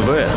ТВ.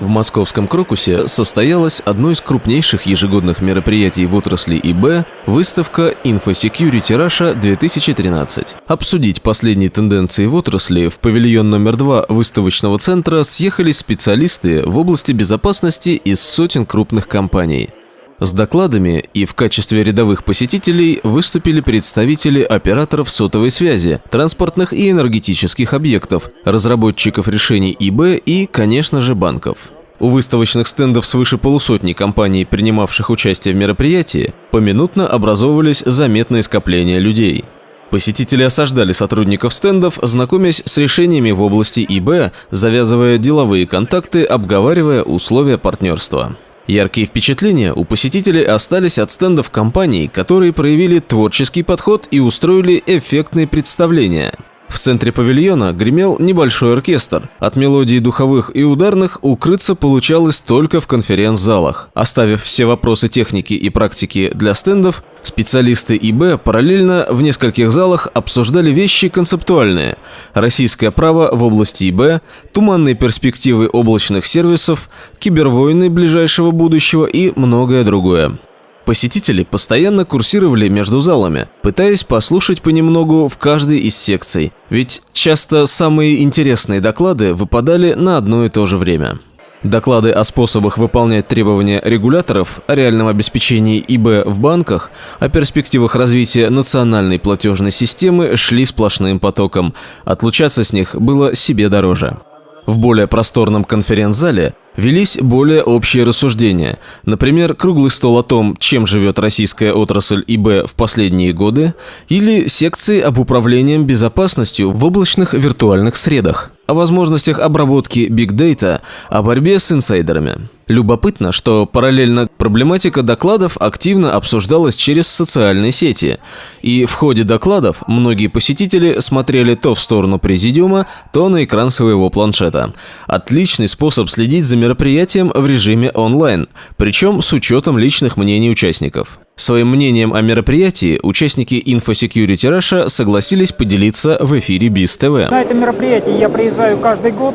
В московском Крокусе состоялось одно из крупнейших ежегодных мероприятий в отрасли ИБ – выставка InfoSecurity Russia 2013. Обсудить последние тенденции в отрасли в павильон номер два выставочного центра съехались специалисты в области безопасности из сотен крупных компаний. С докладами и в качестве рядовых посетителей выступили представители операторов сотовой связи, транспортных и энергетических объектов, разработчиков решений ИБ и, конечно же, банков. У выставочных стендов свыше полусотни компаний, принимавших участие в мероприятии, поминутно образовывались заметные скопления людей. Посетители осаждали сотрудников стендов, знакомясь с решениями в области ИБ, завязывая деловые контакты, обговаривая условия партнерства. Яркие впечатления у посетителей остались от стендов компаний, которые проявили творческий подход и устроили эффектные представления. В центре павильона гремел небольшой оркестр. От мелодий духовых и ударных укрыться получалось только в конференц-залах. Оставив все вопросы техники и практики для стендов, Специалисты ИБ параллельно в нескольких залах обсуждали вещи концептуальные. Российское право в области ИБ, туманные перспективы облачных сервисов, кибервойны ближайшего будущего и многое другое. Посетители постоянно курсировали между залами, пытаясь послушать понемногу в каждой из секций, ведь часто самые интересные доклады выпадали на одно и то же время. Доклады о способах выполнять требования регуляторов, о реальном обеспечении ИБ в банках, о перспективах развития национальной платежной системы шли сплошным потоком. Отлучаться с них было себе дороже. В более просторном конференц-зале велись более общие рассуждения. Например, круглый стол о том, чем живет российская отрасль ИБ в последние годы, или секции об управлении безопасностью в облачных виртуальных средах о возможностях обработки Big Data, о борьбе с инсайдерами. Любопытно, что параллельно проблематика докладов активно обсуждалась через социальные сети, и в ходе докладов многие посетители смотрели то в сторону президиума, то на экран своего планшета. Отличный способ следить за мероприятием в режиме онлайн, причем с учетом личных мнений участников. Своим мнением о мероприятии участники InfoSecurity Russia согласились поделиться в эфире БИС ТВ. На это мероприятие я приезжаю каждый год.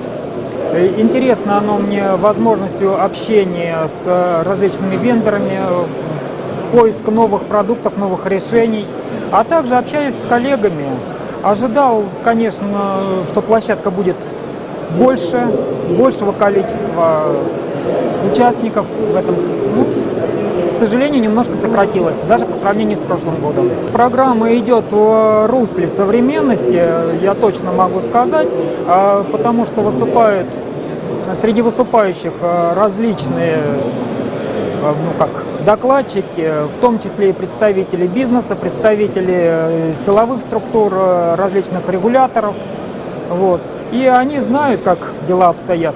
Интересно оно мне возможностью общения с различными вендорами, поиск новых продуктов, новых решений, а также общаюсь с коллегами. Ожидал, конечно, что площадка будет больше, большего количества участников в этом. Ну, сожалению, немножко сократилась, даже по сравнению с прошлым годом. Программа идет в русле современности, я точно могу сказать, а, потому что выступают среди выступающих а, различные а, ну как, докладчики, в том числе и представители бизнеса, представители э, силовых структур, э, различных регуляторов. Вот. И они знают, как дела обстоят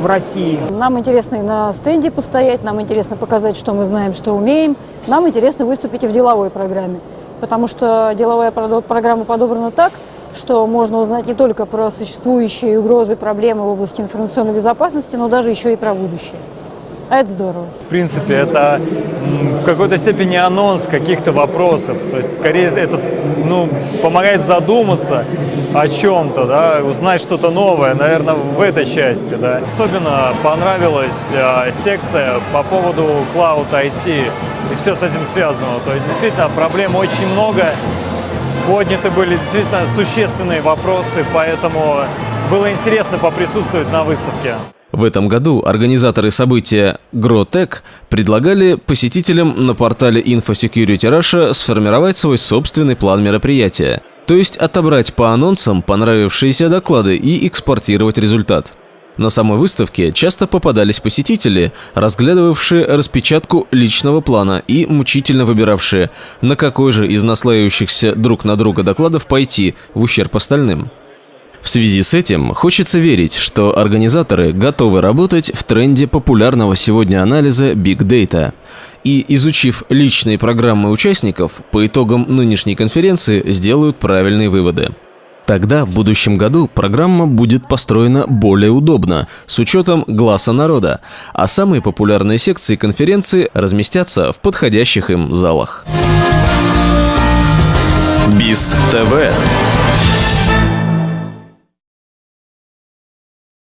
в России. Нам интересно и на стенде постоять, нам интересно показать, что мы знаем, что умеем. Нам интересно выступить и в деловой программе, потому что деловая программа подобрана так, что можно узнать не только про существующие угрозы, проблемы в области информационной безопасности, но даже еще и про будущее. А это здорово. В принципе, это в какой-то степени анонс каких-то вопросов. То есть, скорее, это ну, помогает задуматься о чем-то, да, узнать что-то новое, наверное, в этой части. Да. Особенно понравилась э, секция по поводу Cloud IT и все с этим связано. То есть, действительно, проблем очень много. Подняты были действительно существенные вопросы, поэтому было интересно поприсутствовать на выставке. В этом году организаторы события GrowTech предлагали посетителям на портале InfoSecurity Russia сформировать свой собственный план мероприятия, то есть отобрать по анонсам понравившиеся доклады и экспортировать результат. На самой выставке часто попадались посетители, разглядывавшие распечатку личного плана и мучительно выбиравшие, на какой же из наслаивающихся друг на друга докладов пойти в ущерб остальным. В связи с этим хочется верить, что организаторы готовы работать в тренде популярного сегодня анализа Big Data. И, изучив личные программы участников, по итогам нынешней конференции сделают правильные выводы. Тогда в будущем году программа будет построена более удобно, с учетом глаза народа, а самые популярные секции конференции разместятся в подходящих им залах. БИС ТВ